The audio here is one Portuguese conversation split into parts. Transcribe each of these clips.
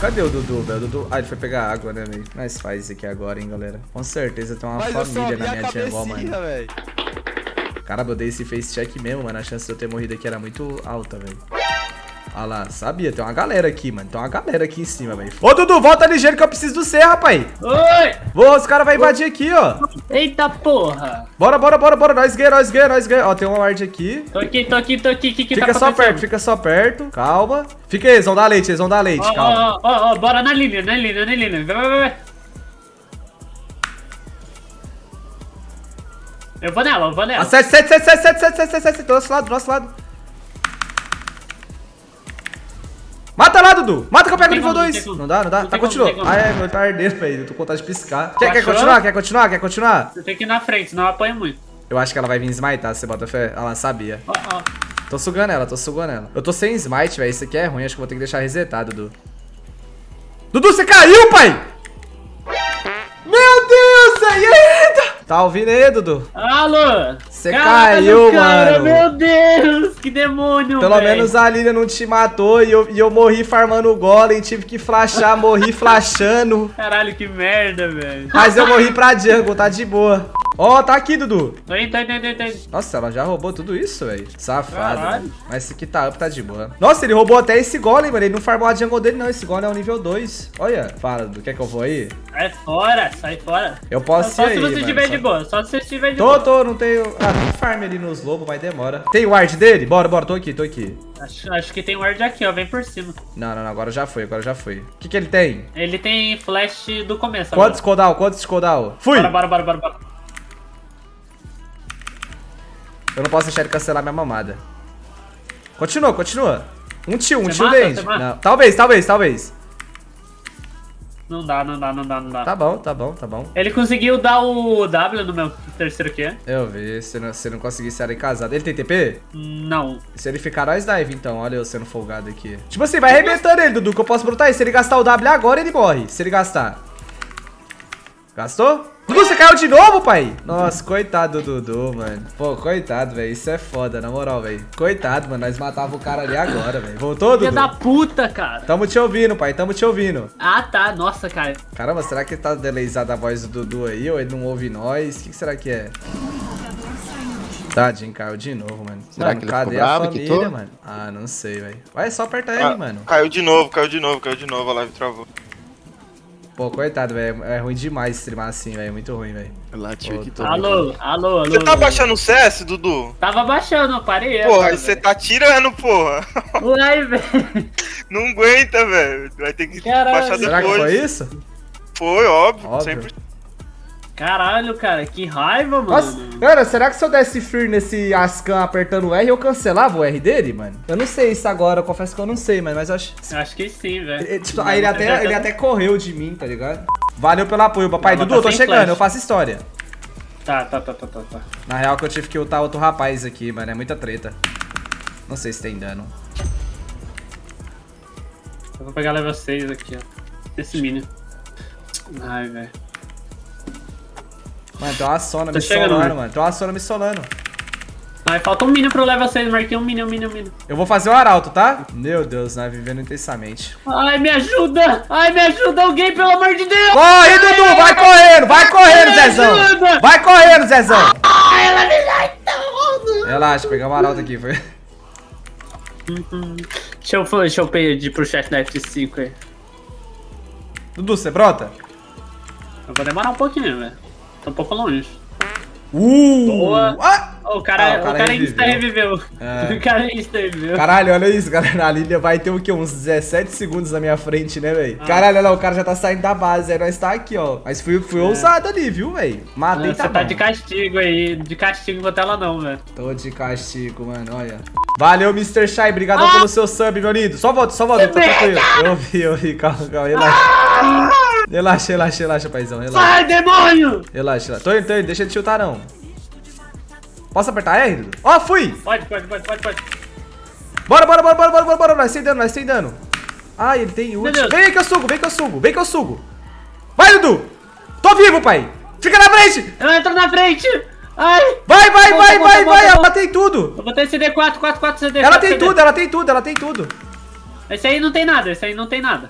Cadê o Dudu, velho? Dudu... Ah, ele foi pegar água, né, velho? Nós faz isso aqui agora, hein, galera. Com certeza tem uma Mas família na minha jungle, mano. cabecinha, velho. Caramba, eu dei esse face check mesmo, mano. A chance de eu ter morrido aqui era muito alta, velho. Olha lá, sabia, tem uma galera aqui, mano. Tem uma galera aqui em cima, velho. Ô, Dudu, volta ligeiro que eu preciso do C, rapaz. Oi! Boa, os caras vão invadir aqui, ó. Eita porra. Bora, bora, bora, bora. Nós ganha, nós ganha, nós ganha. Ó, tem uma alarde aqui. Tô aqui, tô aqui, tô aqui. Que que fica tá só perto, fica só perto. Calma. Fica aí, eles vão dar leite, eles vão dar leite, ó, calma. Ó, ó, ó, bora na linha, na linha, na linha. Vai, vai, vai. Eu vou nela, eu vou nela. 7, 7, 7, 7, 7, 7, 7, 7, 7, do nosso lado, do nosso lado. Mata lá, Dudu. Mata que eu pego o nível como, 2. tem como. Não dá, não dá. Tá, continua. como. Ah, é, meu tá ardendo, velho. Eu tô com vontade de piscar. Quer, quer Achou? continuar? Quer continuar? Quer continuar? Você tem que ir na frente, senão eu apanho muito. Eu acho que ela vai vir smitar, você bota fé. Ela sabia. Ó, ó. Tô sugando ela, tô sugando ela. Eu tô sem smite, velho. Isso aqui é ruim. Acho que vou ter que deixar resetado, Dudu. Dudu, você caiu, pai! Meu Deus, aí, eita! Tá ouvindo aí, Dudu? Alô! Você Caralho, caiu, cara, mano. Meu Deus, que demônio, Pelo véi. menos a Lilia não te matou e eu, e eu morri farmando o golem, tive que flashar, morri flashando. Caralho, que merda, velho. Mas eu morri pra jungle, tá de boa. Ó, tá aqui, Dudu. Tô indo, tô indo, tô indo, tô indo. Nossa, ela já roubou tudo isso, velho. Safado. Caralho. Mas esse aqui tá up, tá de boa. Nossa, ele roubou até esse golem, mano. Ele não farmou a jungle dele, não. Esse golem é o nível 2. Olha, fala, Dudu. Quer que eu vou aí? Sai fora, sai fora. Eu posso Só ir se aí, você mano, estiver só- de boa, só se você estiver de Tô, boa. tô, não tenho... Ah, tem farm ali nos lobos, mas demora. Tem ward dele? Bora, bora, tô aqui, tô aqui. Acho, acho que tem ward aqui, ó, vem por cima. Não, não, não, agora já foi, agora já foi. O que que ele tem? Ele tem flash do começo Quantos agora. cooldown? Quantos cooldown? Fui! Bora, bora, bora, bora, bora. Eu não posso deixar ele cancelar minha mamada. Continua, continua. Um tio, um Você tio dente. Talvez, talvez, talvez. Não dá, não dá, não dá, não dá. Tá bom, tá bom, tá bom. Ele conseguiu dar o W no meu terceiro Q? Eu vi, se não, se não conseguir ser casado. Ele tem TP? Não. Se ele ficar, nós dive, então. Olha eu sendo folgado aqui. Tipo assim, vai arrebentando ele, Dudu, que eu posso brotar ele. Se ele gastar o W agora, ele morre. Se ele gastar. Gastou? Dudu, você caiu de novo, pai? Nossa, coitado do Dudu, mano. Pô, coitado, velho. Isso é foda, na moral, velho. Coitado, mano. Nós matava o cara ali agora, velho. Voltou, Filha Dudu? da puta, cara. Tamo te ouvindo, pai. Tamo te ouvindo. Ah, tá. Nossa, cara. Caramba, será que tá delayzada a voz do Dudu aí? Ou ele não ouve nós? O que, que será que é? Tadinho, caiu de novo, mano. Será Mano, que ele cadê ficou a família, quitou? mano? Ah, não sei, velho. Vai, só apertar Ah, ele, mano. Caiu de novo, caiu de novo, caiu de novo, a live travou. Pô, coitado, velho. É ruim demais streamar assim, velho. É muito ruim, velho. Tio, que Ô, tô. Alô, alô, alô. Você tá baixando o CS, Dudu? Tava baixando, eu parei. Porra, agora, você tá tirando, porra. Uai, velho. Não aguenta, velho. Vai ter que Caralho. baixar depois. Será que foi isso? Foi, óbvio. Óbvio. Caralho, cara, que raiva, mano. Nossa, cara, será que se eu desse Fear nesse Ascan apertando o R, eu cancelava o R dele, mano? Eu não sei isso agora, eu confesso que eu não sei, mano, mas eu acho... Eu acho que sim, velho. Ele, tipo, aí ele até, ele até correu de mim, tá ligado? Valeu pelo apoio, papai. Não, Dudu, tá eu tô sem chegando, flash. eu faço história. Tá, tá, tá, tá, tá, tá. Na real que eu tive que ultar outro rapaz aqui, mano. É muita treta. Não sei se tem dano. Eu vou pegar level 6 aqui, ó. Esse mini. Ai, velho. Mano, tem uma sona Tô me chegando, solando, né? mano. Tem uma sona me solando. Ai, falta um mini pro level 6, marquei um mini, um mini, um mini. Eu vou fazer o arauto, tá? Meu Deus, né? Vivendo intensamente. Ai, me ajuda! Ai, me ajuda alguém, pelo amor de Deus! Corre, Dudu! Vai correndo! Vai correndo, Zezão! ajuda! Vai correndo, Zezão! Ai, ela me dá tudo! Relaxa, pegar o arauto aqui, foi. Deixa eu, deixa eu pedir pro chat da F5 aí. Dudu, você brota? Eu vou demorar um pouquinho, velho. Tô um pouco longe. Uh! Boa. Ah! O cara, Ah, o o cara cara, insta reviveu. reviveu. É. O cara insta reviveu. Caralho, olha isso, galera. A Lilia vai ter o quê? Uns 17 segundos na minha frente, né, velho? Caralho, olha lá, o cara já tá saindo da base, aí nós tá aqui, ó. Mas fui, fui ousado ali, viu, velho? Matei, Você tá tá de castigo aí. De castigo contra ela não, velho. Tô de castigo, mano, olha. Valeu, Mr. Shai, obrigado Ah! pelo seu sub, meu lindo. Só volta, só volta, tranquilo. Eu vi, eu vi, calma, calma, relaxa. Ah! Relaxa, relaxa, relaxa, paizão, relaxa. Sai, demônio! Relaxa, relaxa. Tô indo, tô indo, deixa ele chutar, não. Posso apertar R? Ó, fui! Pode, pode, pode, pode, pode. Bora, bora, bora, bora, bora, bora, bora, nós sem dano, nós sem dano. Ah, ele tem ult. Vem que eu sugo, vem que eu sugo, vem que eu sugo. Vai, Dudu! Tô vivo, pai! Fica na frente! Eu entro na frente! Ai! Vai, vai, Volta, vai, volta, vai, volta, vai! Ela tem tudo! Eu botei CD4, 44 CD. Ela tem tudo, ela tem tudo, ela tem tudo. Esse aí não tem nada, esse aí não tem nada.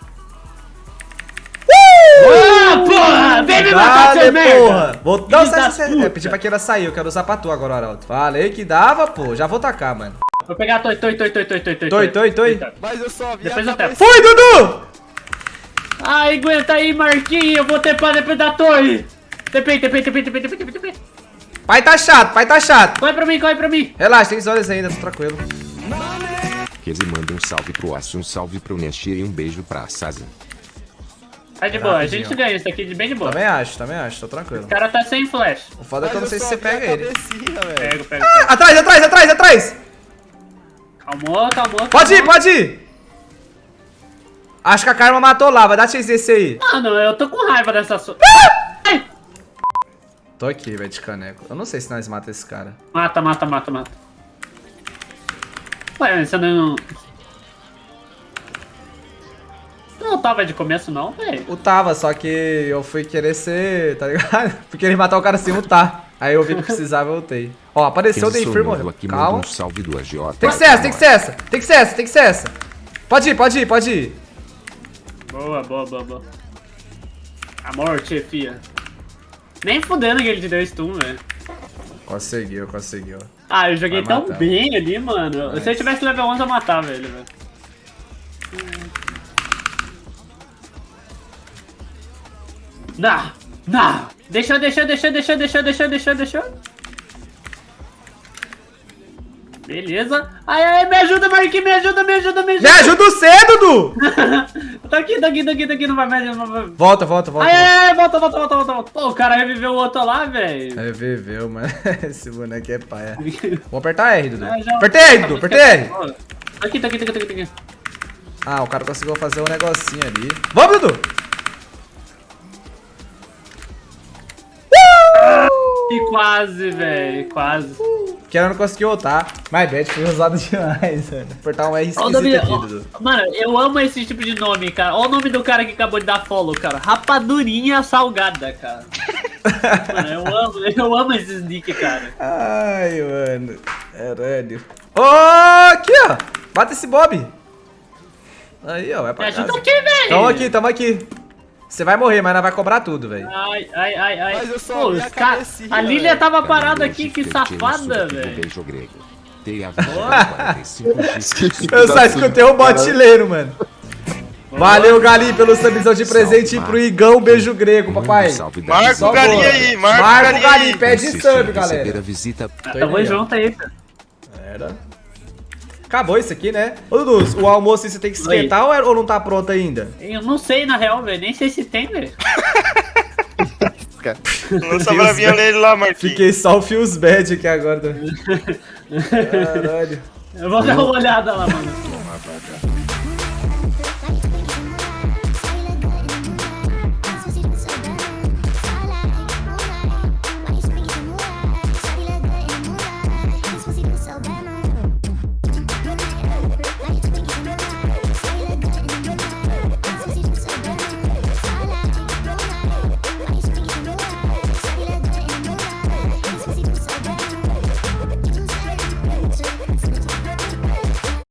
Ah, porra! Vem me matar, seu merda! porra! Vou... Não, Filho sai, da sai, puta. É, pedi pra que ela sair, eu quero usar pra tu agora, Arauto. Falei que dava, pô. Já vou tacar, mano. Vou pegar a toi, toi, toi, toi, toi, toi, toi. Toi, toi, toi. Mas eu só vi Depois eu tepo. Foi, Dudu! Ai, aguenta aí, Marquinhos. Eu vou tepar depois da torre. Tepei, tepei, tepei, tepei, tepei, tepei, tepei. Pai tá chato, pai tá chato. Corre pra mim, corre pra mim. Relaxa, tem olhos ainda, tô tranquilo. Reze manda um salve pro Aço, um salve pro Neshir e um beijo pra Saza. Tá de boa, a Rapidinho. gente ganha isso aqui de bem de boa. Também acho, também acho, tô tranquilo. O cara tá sem flash. O foda é que eu não sei se você pega a ele. cabecinha, velho. Pego, pego, pego. Atrás, atrás, atrás, atrás! Calmou, calmou. Pode ir, pode ir! Acho que a Karma matou lá, vai dar chase desse aí. Mano, eu tô com raiva dessa sua. Ai! Tô aqui, velho, de caneco. Eu não sei se nós mata esse cara. Mata, mata, mata, mata. Ué, você não. Não tava de começo, não, velho. O tava, só que eu fui querer ser, tá ligado? Fui querer matar o cara sem lutar. Aí eu vi que precisava e voltei. Ó, apareceu o Sonovo morreu. Calma. um salve do AJ. Tem que ser essa, tem que ser essa. Tem que ser essa, tem que ser essa. Pode ir, pode ir, pode ir. Boa, boa, boa, boa. A morte, fia. Nem fudendo que ele te deu stun, velho. Conseguiu, conseguiu. Ah, eu joguei Vai tão matar. bem ali, mano. Se eu tivesse level 11, eu matava ele, velho. Não, não. Deixou, deixou, deixou, deixou, deixou, deixou, deixou, deixou. Beleza. Ai, ai, me ajuda, Marquinhos, me ajuda, me ajuda, me Me ajuda. ajuda você, Dudu! tô aqui, tô aqui, tô aqui, tô aqui, não vai mais, não vai mais. Volta, volta, volta. Ai, ai, ai, volta, volta, volta, volta, volta. Pô, o cara reviveu o outro lá, velho. Reviveu, mano. Esse boneco é paia. Vou apertar R, Dudu. Ah, já- Apertei R, Dudu, apertei R. Tô Aqui, tô aqui, tô aqui, tô aqui. Ah, o cara conseguiu fazer um negocinho ali. Vamos, Dudu! E quase, velho, quase. Que ela não conseguiu voltar. My bad, foi usado demais, mano. Apertar um R esquisito nome- aqui, Dudu. Mano, eu amo esse tipo de nome, cara. Olha o nome do cara que acabou de dar follow, cara. Rapadurinha salgada, cara. mano, eu amo, eu amo esses nick, cara. Ai, mano. Caralho. Ô, aqui, ó. Bata esse Bob. Aí, ó, vai Me pra ajuda casa. aqui, velho. Tamo aqui, tamo aqui. Você vai morrer, mas nós vai cobrar tudo, velho. Ai, ai, ai, ai. Mas eu só Pô, a ca- A Lilia tava parada aqui, que safada, velho. beijo grego. Tem a 45 x Eu só escutei o botileiro, mano. Valeu, Galinho, pelo submissão de presente Salve, pro Igão. Beijo grego, papai. Marca o boa. aí, marca o Marca o aí. pede sub, galera. Tamo junto aí, cara. Era. Acabou isso aqui, né? Ô, Dudu, o almoço você tem que esquentar ou, é- ou não tá pronto ainda? Eu não sei, na real, velho. Nem sei se tem, velho. Lança a bravinha nele lá, Marquinhos. Fiquei só o Feels Bad aqui agora. Caralho. Eu vou dar uma olhada lá, mano.